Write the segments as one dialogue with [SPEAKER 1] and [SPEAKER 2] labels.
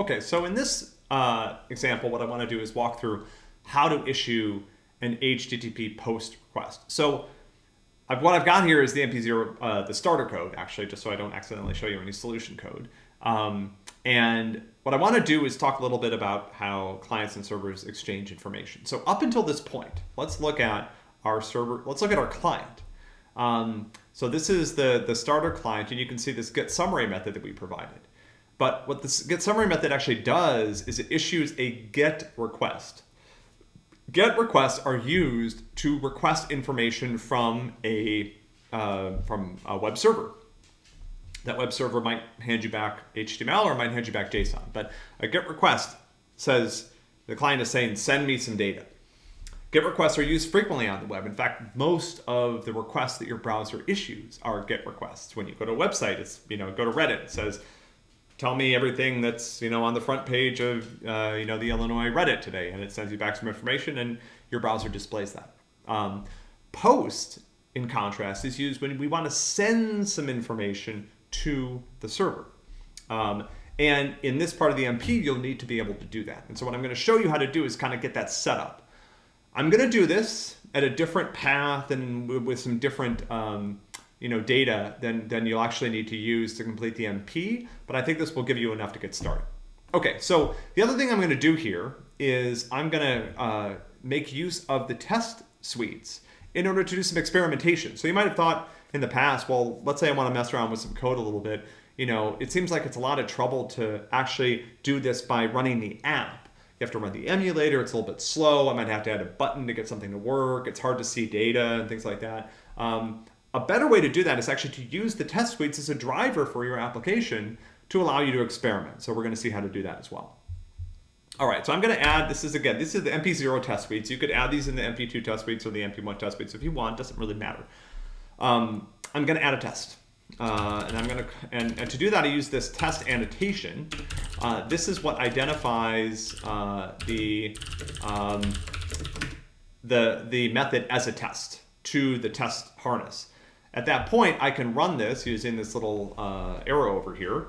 [SPEAKER 1] Okay, so in this uh, example, what I want to do is walk through how to issue an HTTP post request. So I've, what I've got here is the MP0, uh, the starter code, actually, just so I don't accidentally show you any solution code. Um, and what I want to do is talk a little bit about how clients and servers exchange information. So up until this point, let's look at our server, let's look at our client. Um, so this is the, the starter client, and you can see this get summary method that we provided. But what this get summary method actually does is it issues a get request. Get requests are used to request information from a uh, from a web server. That web server might hand you back HTML or might hand you back JSON. But a GET request says the client is saying, send me some data. GET requests are used frequently on the web. In fact, most of the requests that your browser issues are GET requests. When you go to a website, it's, you know, go to Reddit, it says, tell me everything that's, you know, on the front page of, uh, you know, the Illinois Reddit today. And it sends you back some information and your browser displays that. Um, post, in contrast, is used when we want to send some information to the server. Um, and in this part of the MP, you'll need to be able to do that. And so what I'm going to show you how to do is kind of get that set up. I'm going to do this at a different path and with some different um, you know, data than, than you'll actually need to use to complete the MP, but I think this will give you enough to get started. Okay, so the other thing I'm going to do here is I'm going to uh, make use of the test suites in order to do some experimentation. So you might have thought, in the past, well, let's say I want to mess around with some code a little bit, you know, it seems like it's a lot of trouble to actually do this by running the app. You have to run the emulator, it's a little bit slow, I might have to add a button to get something to work, it's hard to see data and things like that. Um, a better way to do that is actually to use the test suites as a driver for your application to allow you to experiment. So we're going to see how to do that as well. All right, so I'm going to add, this is again, this is the MP0 test suites. You could add these in the MP2 test suites or the MP1 test suites if you want, doesn't really matter um, I'm going to add a test. Uh, and I'm going to, and, and, to do that, I use this test annotation. Uh, this is what identifies uh, the, um, the, the method as a test to the test harness. At that point, I can run this using this little uh, arrow over here.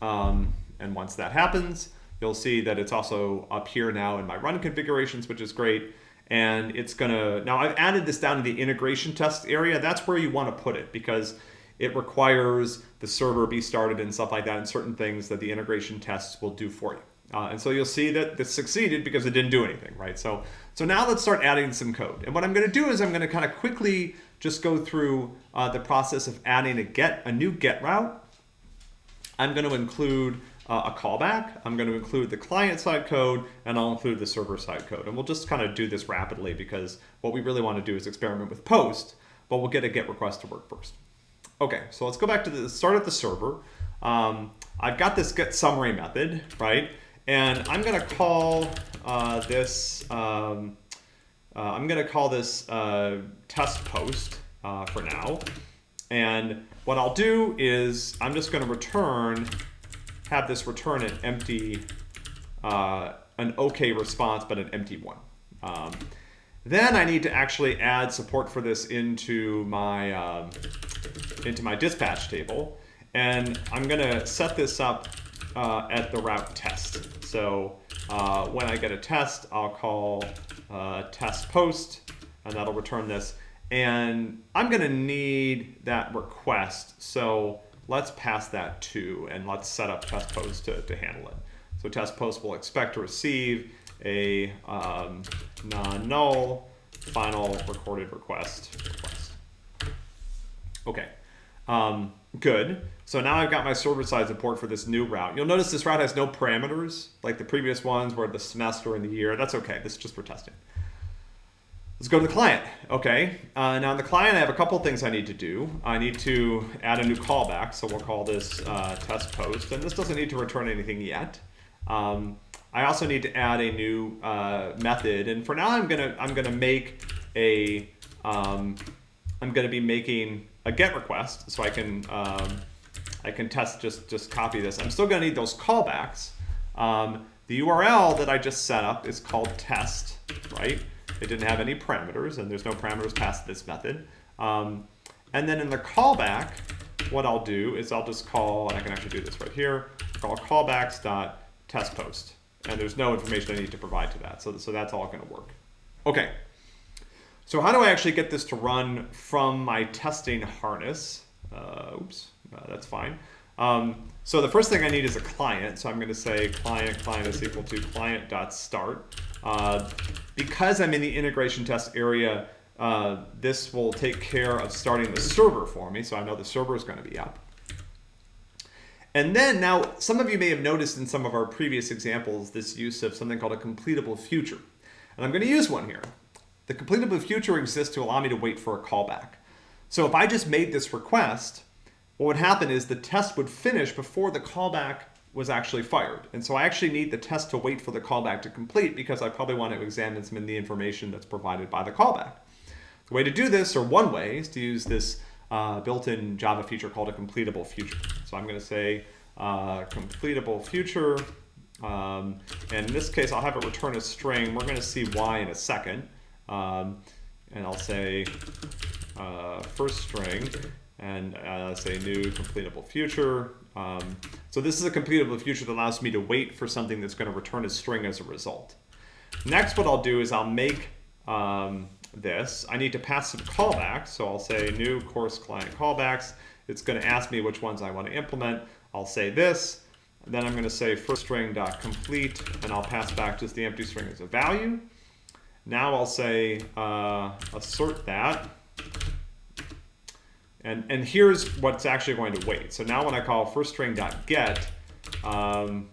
[SPEAKER 1] Um, and once that happens, you'll see that it's also up here now in my run configurations, which is great and it's gonna, now I've added this down to the integration test area. That's where you wanna put it because it requires the server be started and stuff like that and certain things that the integration tests will do for you. Uh, and so you'll see that this succeeded because it didn't do anything, right? So, so now let's start adding some code. And what I'm gonna do is I'm gonna kind of quickly just go through uh, the process of adding a get, a new get route. I'm gonna include uh, a callback. I'm going to include the client side code and I'll include the server side code. And we'll just kind of do this rapidly because what we really want to do is experiment with post, but we'll get a get request to work first. Okay, so let's go back to the start at the server. Um, I've got this get summary method, right? And I'm going to call uh, this, um, uh, I'm going to call this uh, test post uh, for now. And what I'll do is I'm just going to return have this return an empty, uh, an okay response, but an empty one. Um, then I need to actually add support for this into my, um, into my dispatch table. And I'm going to set this up uh, at the route test. So uh, when I get a test, I'll call uh, test post, and that'll return this. And I'm going to need that request. So let's pass that to, and let's set up test post to, to handle it. So test post will expect to receive a um, non-null final recorded request request. Okay, um, good. So now I've got my server-side support for this new route. You'll notice this route has no parameters, like the previous ones where the semester and the year. That's okay. This is just for testing. Let's go to the client. Okay, uh, now in the client, I have a couple things I need to do. I need to add a new callback, so we'll call this uh, test post, and this doesn't need to return anything yet. Um, I also need to add a new uh, method, and for now, I'm gonna I'm gonna make a um, I'm gonna be making a GET request, so I can um, I can test just just copy this. I'm still gonna need those callbacks. Um, the URL that I just set up is called test, right? It didn't have any parameters, and there's no parameters past this method. Um, and then in the callback, what I'll do is I'll just call, and I can actually do this right here, call callbacks dot test post. And there's no information I need to provide to that. So, so that's all going to work. Okay. So how do I actually get this to run from my testing harness? Uh, oops, uh, that's fine. Um, so the first thing I need is a client. So I'm going to say client client is equal to client.start. Uh, because I'm in the integration test area, uh, this will take care of starting the server for me. So I know the server is going to be up. And then now, some of you may have noticed in some of our previous examples this use of something called a completable future. And I'm going to use one here. The completable future exists to allow me to wait for a callback. So if I just made this request, what would happen is the test would finish before the callback was actually fired. And so I actually need the test to wait for the callback to complete because I probably want to examine some of the information that's provided by the callback. The way to do this, or one way, is to use this uh, built-in Java feature called a completable future. So I'm going to say uh, completable future, um, and in this case I'll have it return a string. We're going to see why in a second. Um, and I'll say uh, first string, and uh, say new completable future. Um, so this is a completable future that allows me to wait for something that's going to return a string as a result. Next, what I'll do is I'll make um, this, I need to pass some callbacks. So I'll say new course client callbacks. It's going to ask me which ones I want to implement. I'll say this. Then I'm going to say first string dot complete, and I'll pass back just the empty string as a value. Now I'll say uh, assert that. And, and here's what's actually going to wait. So now when I call first string dot get um,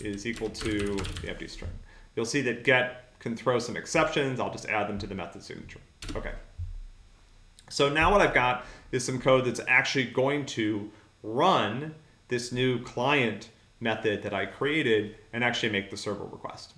[SPEAKER 1] is equal to the empty string, you'll see that get can throw some exceptions. I'll just add them to the method signature. Okay. So now what I've got is some code that's actually going to run this new client method that I created and actually make the server request.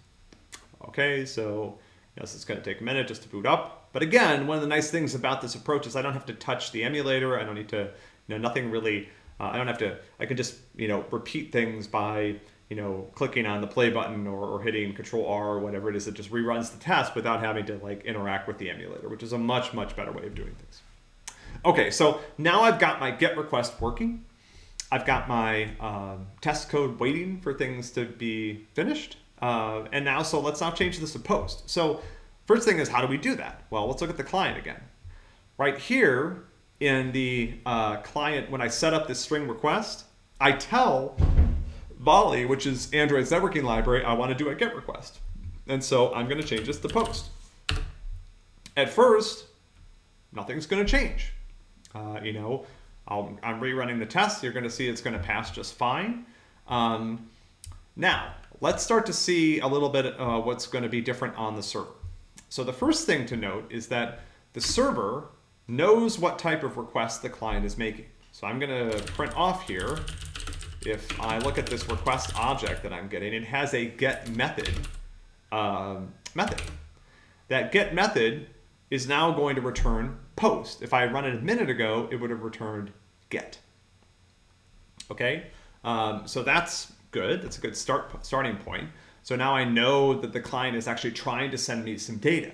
[SPEAKER 1] Okay, so yes, it's going to take a minute just to boot up. But again, one of the nice things about this approach is I don't have to touch the emulator. I don't need to, you know, nothing really, uh, I don't have to, I can just, you know, repeat things by you know, clicking on the play button or, or, hitting control R or whatever it is that just reruns the test without having to like interact with the emulator, which is a much, much better way of doing things. Okay, so now I've got my get request working. I've got my um, test code waiting for things to be finished. Uh, and now, so let's now change this to post. So first thing is, how do we do that? Well, let's look at the client again. Right here in the uh, client, when I set up this string request, I tell Volley, which is Android's networking library, I want to do a GET request. And so I'm going to change this to post. At first, nothing's going to change. Uh, you know, i am rerunning the test. You're going to see it's going to pass just fine. Um, now, let's start to see a little bit uh, what's going to be different on the server. So the first thing to note is that the server knows what type of request the client is making. So I'm going to print off here if I look at this request object that I'm getting, it has a get method um, method. That get method is now going to return post. If I run it a minute ago, it would have returned get. Okay, um, so that's good. That's a good start starting point. So now I know that the client is actually trying to send me some data.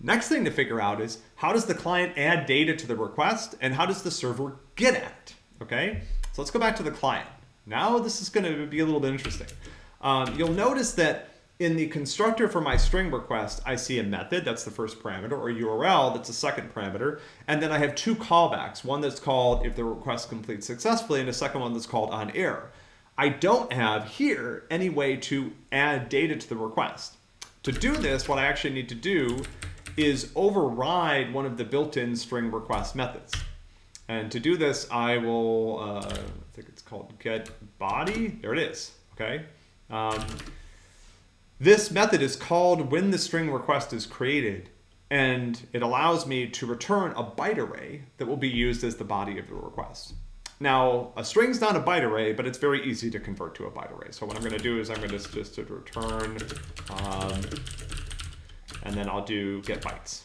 [SPEAKER 1] Next thing to figure out is how does the client add data to the request and how does the server get at it? Okay, so let's go back to the client. Now this is going to be a little bit interesting. Um, you'll notice that in the constructor for my string request, I see a method, that's the first parameter, or URL, that's the second parameter. And then I have two callbacks, one that's called if the request completes successfully, and a second one that's called on error. I don't have here any way to add data to the request. To do this, what I actually need to do is override one of the built-in string request methods. And to do this, I will, uh, I think it's called get body. There it is, okay? Um, this method is called when the string request is created, and it allows me to return a byte array that will be used as the body of the request. Now, a string's not a byte array, but it's very easy to convert to a byte array. So what I'm going to do is I'm going to just to return, um, and then I'll do get bytes.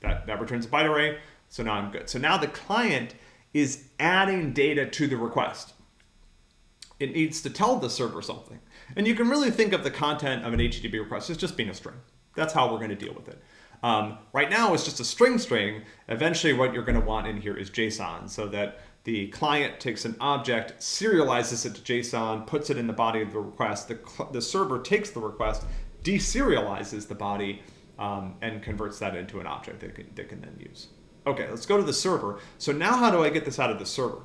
[SPEAKER 1] That, that returns a byte array. So now I'm good. So now the client is adding data to the request. It needs to tell the server something. And you can really think of the content of an HTTP request as just being a string. That's how we're going to deal with it. Um, right now it's just a string string. Eventually what you're going to want in here is JSON so that the client takes an object, serializes it to JSON, puts it in the body of the request. The, the server takes the request, deserializes the body, um, and converts that into an object that can, that can then use. Okay, let's go to the server. So now how do I get this out of the server?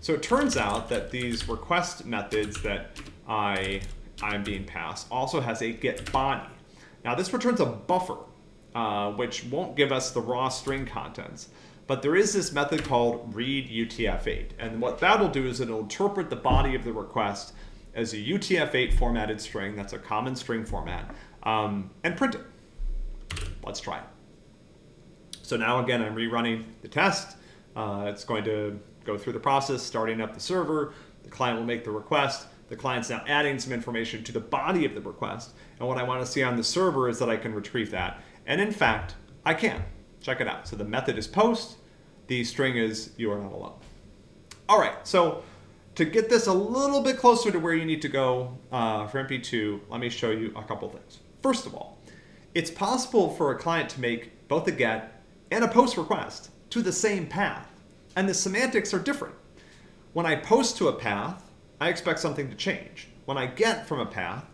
[SPEAKER 1] So it turns out that these request methods that I, I'm being passed also has a get body. Now this returns a buffer, uh, which won't give us the raw string contents. But there is this method called read UTF-8. And what that'll do is it'll interpret the body of the request as a UTF-8 formatted string, that's a common string format, um, and print it. Let's try it. So now again, I'm rerunning the test. Uh, it's going to go through the process, starting up the server. The client will make the request. The client's now adding some information to the body of the request. And what I want to see on the server is that I can retrieve that. And in fact, I can. Check it out. So the method is post. The string is you are not alone. All right, so to get this a little bit closer to where you need to go uh, for MP2, let me show you a couple things. First of all, it's possible for a client to make both a GET and a POST request to the same path, and the semantics are different. When I post to a path, I expect something to change. When I get from a path,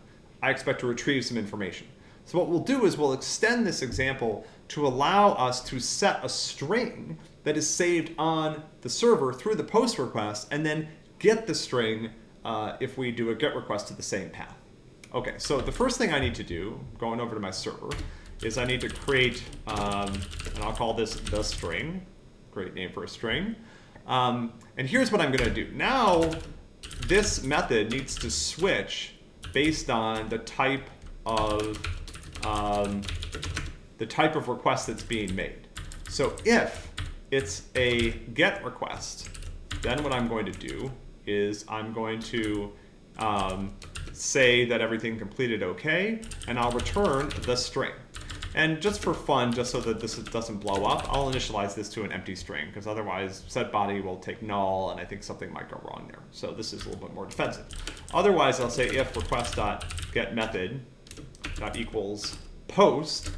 [SPEAKER 1] I expect to retrieve some information. So what we'll do is we'll extend this example to allow us to set a string that is saved on the server through the post request and then get the string uh, if we do a get request to the same path. Okay, so the first thing I need to do, going over to my server, is I need to create, um, and I'll call this the string, great name for a string. Um, and here's what I'm gonna do. Now, this method needs to switch based on the type of um, the type of request that's being made. So if it's a GET request, then what I'm going to do is I'm going to um, say that everything completed okay, and I'll return the string. And just for fun, just so that this doesn't blow up, I'll initialize this to an empty string, because otherwise set body will take null, and I think something might go wrong there. So this is a little bit more defensive. Otherwise, I'll say if request.getMethod method dot equals post,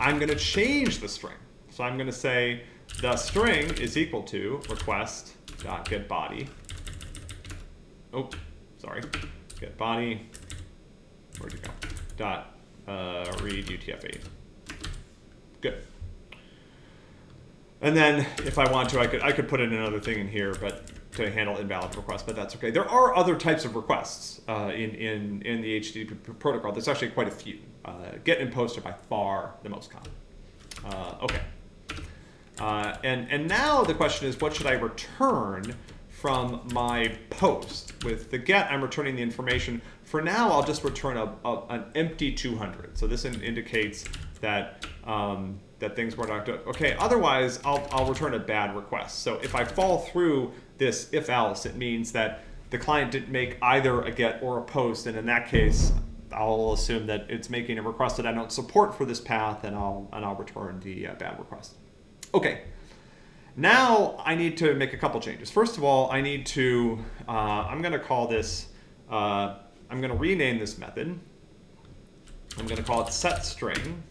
[SPEAKER 1] I'm going to change the string. So I'm going to say the string is equal to request dot get body. Oh, sorry. Get body. Where'd you go? Dot uh, read UTF-8. Good. And then if I want to, I could I could put in another thing in here, but to handle invalid requests, but that's okay. There are other types of requests uh, in, in, in the HTTP protocol. There's actually quite a few. Uh, get and post are by far the most common. Uh, okay. Uh, and, and now the question is, what should I return from my post? With the get, I'm returning the information. For now, I'll just return a, a an empty 200. So this in, indicates that um, that things were not good. okay. Otherwise, I'll, I'll return a bad request. So if I fall through this if else, it means that the client didn't make either a get or a post. And in that case, I'll assume that it's making a request that I don't support for this path, and I'll and I'll return the uh, bad request. Okay. Now I need to make a couple changes. First of all, I need to. Uh, I'm going to call this. Uh, I'm going to rename this method. I'm going to call it set string.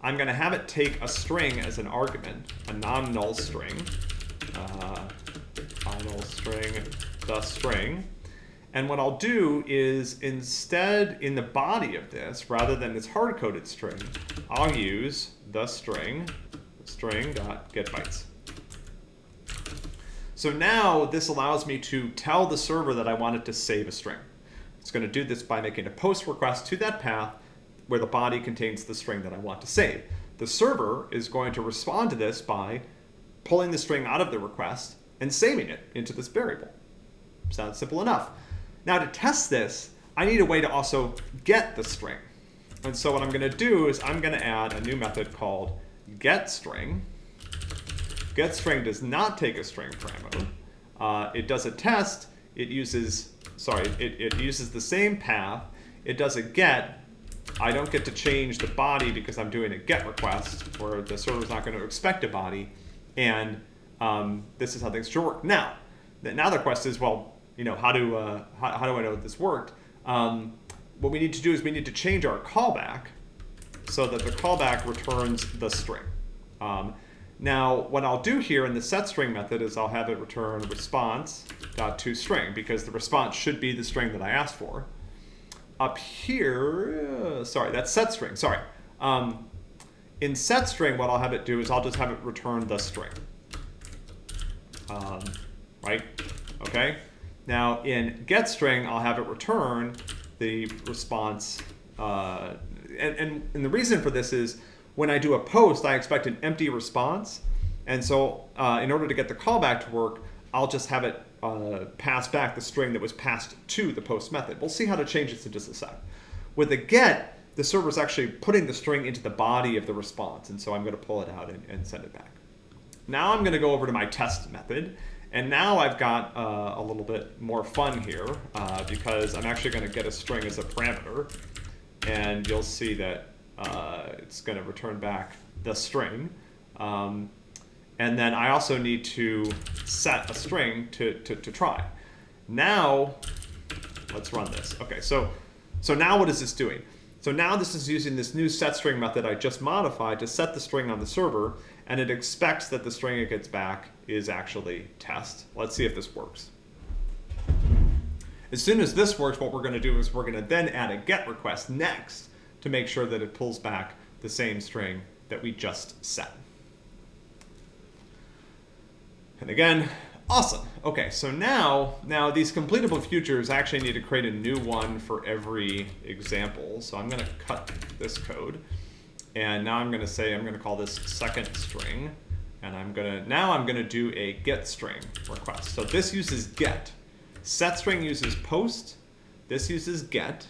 [SPEAKER 1] I'm going to have it take a string as an argument, a non-null string. Uh, final string, the string. And what I'll do is instead in the body of this, rather than this hard-coded string, I'll use the string, string dot get bytes. So now this allows me to tell the server that I want it to save a string. It's going to do this by making a post request to that path where the body contains the string that I want to save. The server is going to respond to this by pulling the string out of the request and saving it into this variable. Sounds simple enough. Now to test this, I need a way to also get the string. And so what I'm going to do is I'm going to add a new method called getString. GetString does not take a string parameter. Uh, it does a test. It uses, sorry, it, it uses the same path. It does a get. I don't get to change the body because I'm doing a get request where the server's not going to expect a body. And um, this is how things should work. Now, now the question is, well, you know, how do uh, how, how, do I know that this worked? Um, what we need to do is we need to change our callback so that the callback returns the string. Um, Now, what I'll do here in the setString method is I'll have it return response.toString because the response should be the string that I asked for. Up here, uh, sorry, that's setString, sorry. Um, in setString, what I'll have it do is I'll just have it return the string. Um, right? Okay? Now, in getString, I'll have it return the response. Uh, and, and, and the reason for this is when I do a post, I expect an empty response. And so uh, in order to get the callback to work, I'll just have it uh, pass back the string that was passed to the post method. We'll see how to change this in just a sec. With a get, the server is actually putting the string into the body of the response. And so I'm going to pull it out and, and send it back. Now I'm going to go over to my test method. And now I've got uh, a little bit more fun here uh, because I'm actually going to get a string as a parameter. And you'll see that uh, it's going to return back the string. Um, and then I also need to set a string to, to, to try. Now, let's run this. Okay, so, so now what is this doing? So now this is using this new setString method I just modified to set the string on the server, and it expects that the string it gets back is actually test. Let's see if this works. As soon as this works, what we're going to do is we're going to then add a GET request next to make sure that it pulls back the same string that we just set. And again, awesome. Okay, so now, now these completable futures actually need to create a new one for every example. So I'm going to cut this code. And now I'm going to say I'm going to call this second string. And I'm going to, now I'm going to do a get string request. So this uses get. Set string uses post. This uses get.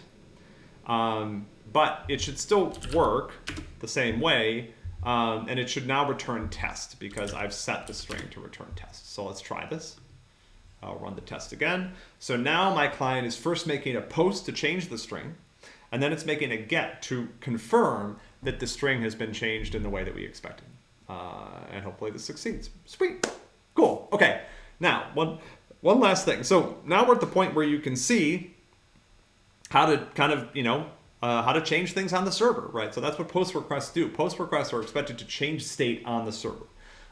[SPEAKER 1] Um, but it should still work the same way. Um, and it should now return test because I've set the string to return test. So let's try this. I'll run the test again. So now my client is first making a post to change the string, and then it's making a get to confirm that the string has been changed in the way that we expected. Uh, and hopefully this succeeds. Sweet. Cool. Okay. Now, one, one last thing. So now we're at the point where you can see how to kind of, you know, uh, how to change things on the server, right? So that's what post requests do. Post requests are expected to change state on the server.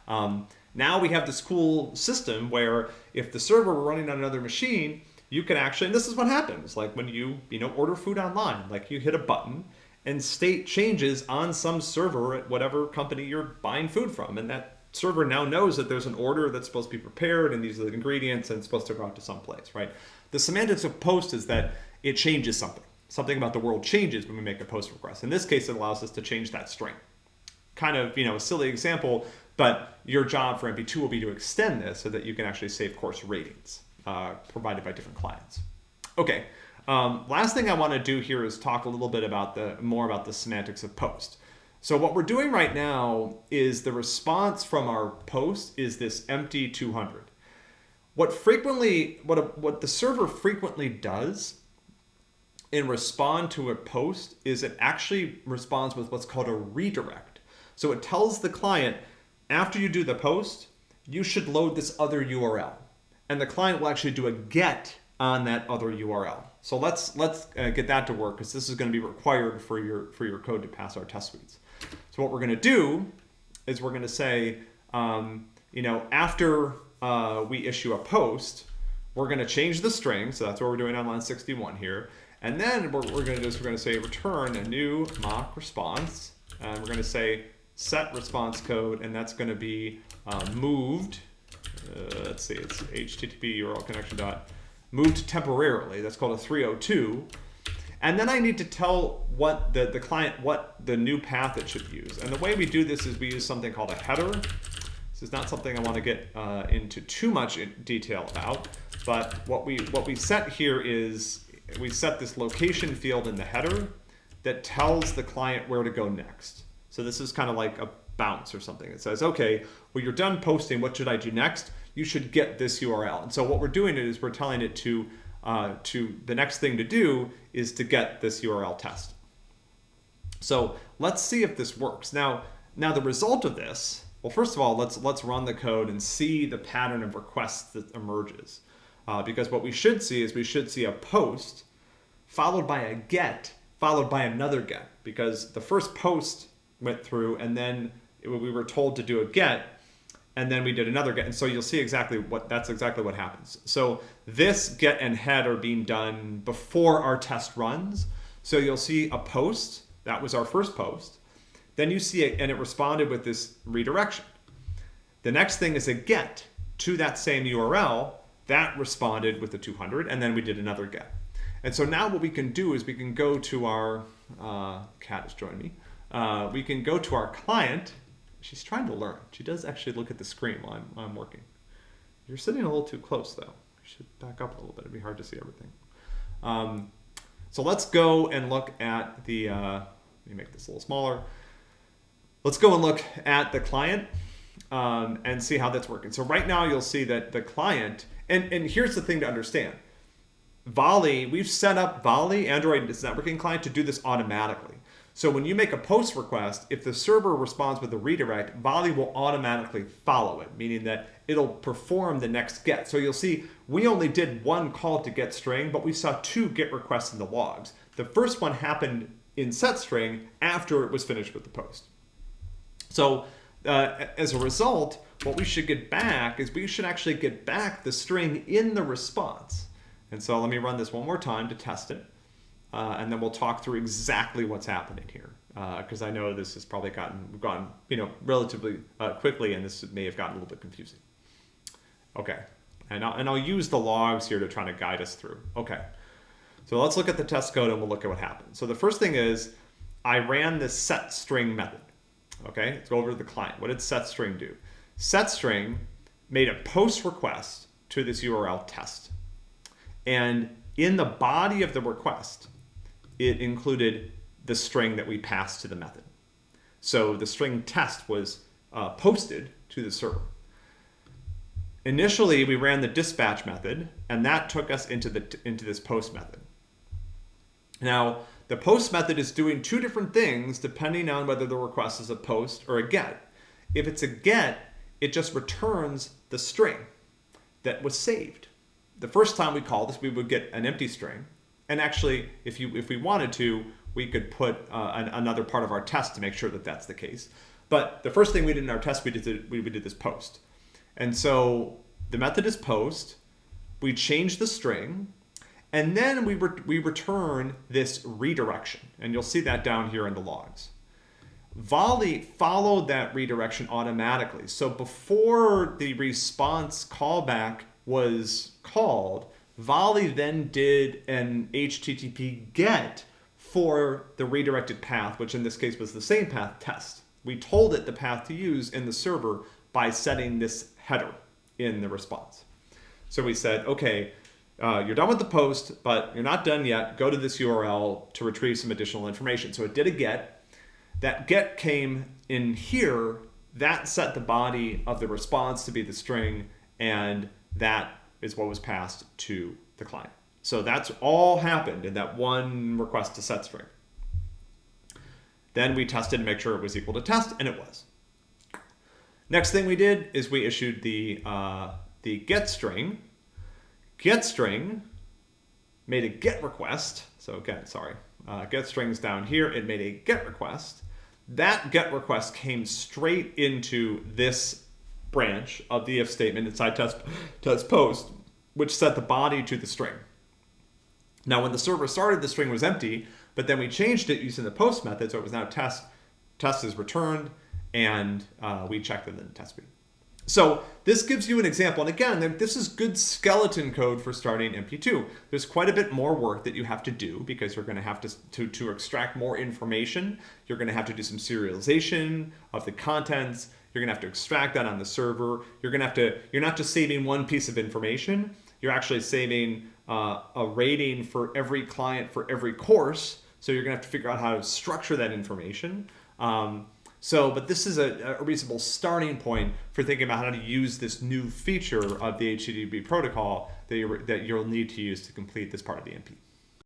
[SPEAKER 1] Um, now we have this cool system where if the server were running on another machine, you can actually, and this is what happens, like when you, you know, order food online, like you hit a button and state changes on some server at whatever company you're buying food from. And that server now knows that there's an order that's supposed to be prepared and these are the ingredients and it's supposed to go out to some place, right? The semantics of post is that it changes something something about the world changes when we make a post request. In this case, it allows us to change that string. Kind of, you know, a silly example, but your job for MP2 will be to extend this so that you can actually save course ratings uh, provided by different clients. Okay, um, last thing I want to do here is talk a little bit about the more about the semantics of post. So what we're doing right now is the response from our post is this empty 200. What frequently, what, a, what the server frequently does in respond to a post is it actually responds with what's called a redirect. So it tells the client, after you do the post, you should load this other URL. And the client will actually do a get on that other URL. So let's let's uh, get that to work because this is going to be required for your for your code to pass our test suites. So what we're going to do is we're going to say, um, you know, after uh, we issue a post, we're going to change the string. So that's what we're doing on line 61 here. And then what we're going to do is we're going to say return a new mock response. And we're going to say set response code, and that's going to be uh, moved. Uh, let's see, it's HTTP URL connection dot moved temporarily. That's called a 302. And then I need to tell what the, the client what the new path it should use. And the way we do this is we use something called a header. This is not something I want to get uh, into too much detail about, but what we what we set here is we set this location field in the header that tells the client where to go next. So this is kind of like a bounce or something. It says, okay, well, you're done posting. What should I do next? You should get this URL. And so what we're doing is we're telling it to, uh, to the next thing to do is to get this URL test. So let's see if this works. Now, now the result of this, well, first of all, let's, let's run the code and see the pattern of requests that emerges. Uh, because what we should see is we should see a post followed by a get followed by another get because the first post went through and then it, we were told to do a get, and then we did another get. And so you'll see exactly what that's exactly what happens. So this get and head are being done before our test runs. So you'll see a post. That was our first post. Then you see it, and it responded with this redirection. The next thing is a get to that same URL. That responded with the 200, and then we did another get. And so now what we can do is we can go to our, uh, cat has joined me. Uh, we can go to our client. She's trying to learn. She does actually look at the screen while I'm, I'm working. You're sitting a little too close though. You should back up a little bit. It'd be hard to see everything. Um, so let's go and look at the, uh, let me make this a little smaller. Let's go and look at the client um, and see how that's working. So right now you'll see that the client, and, and here's the thing to understand. Volley, we've set up Volley, Android networking client, to do this automatically. So when you make a post request, if the server responds with a redirect, Volley will automatically follow it, meaning that it'll perform the next get. So you'll see we only did one call to get string, but we saw two get requests in the logs. The first one happened in set string after it was finished with the post. So uh, as a result, what we should get back is we should actually get back the string in the response. And so let me run this one more time to test it. Uh, and then we'll talk through exactly what's happening here. Because uh, I know this has probably gotten gone, you know, relatively uh, quickly, and this may have gotten a little bit confusing. Okay, and I'll, and I'll use the logs here to try to guide us through. Okay, so let's look at the test code and we'll look at what happened. So the first thing is I ran this set string method. Okay, let's go over to the client. What did set string do? Set string made a post request to this URL test. And in the body of the request, it included the string that we passed to the method. So the string test was uh, posted to the server. Initially, we ran the dispatch method, and that took us into, the, into this post method. Now, the post method is doing two different things depending on whether the request is a post or a get. If it's a get, it just returns the string that was saved. The first time we call this, we would get an empty string. And actually, if, you, if we wanted to, we could put uh, an, another part of our test to make sure that that's the case. But the first thing we did in our test, we did, we, we did this post. And so the method is post. We change the string and then we, re we return this redirection, and you'll see that down here in the logs. Volley followed that redirection automatically. So before the response callback was called, Volley then did an HTTP GET for the redirected path, which in this case was the same path test. We told it the path to use in the server by setting this header in the response. So we said, okay, uh, you're done with the post, but you're not done yet. Go to this URL to retrieve some additional information. So it did a get. That get came in here. That set the body of the response to be the string, and that is what was passed to the client. So that's all happened in that one request to set string. Then we tested to make sure it was equal to test, and it was. Next thing we did is we issued the, uh, the get string, getString made a get request. So again, sorry, uh, getString's down here. It made a get request. That get request came straight into this branch of the if statement inside test, test post, which set the body to the string. Now, when the server started, the string was empty, but then we changed it using the post method, so it was now test. Test is returned, and uh, we checked it in the test suite. So this gives you an example. And again, this is good skeleton code for starting MP2. There's quite a bit more work that you have to do because you're going to have to, to, to extract more information. You're going to have to do some serialization of the contents. You're going to have to extract that on the server. You're to have to, you're not just saving one piece of information. You're actually saving uh, a rating for every client for every course. So you're going to have to figure out how to structure that information. Um, so, but this is a, a, reasonable starting point for thinking about how to use this new feature of the HTTP protocol that, you that you'll need to use to complete this part of the MP.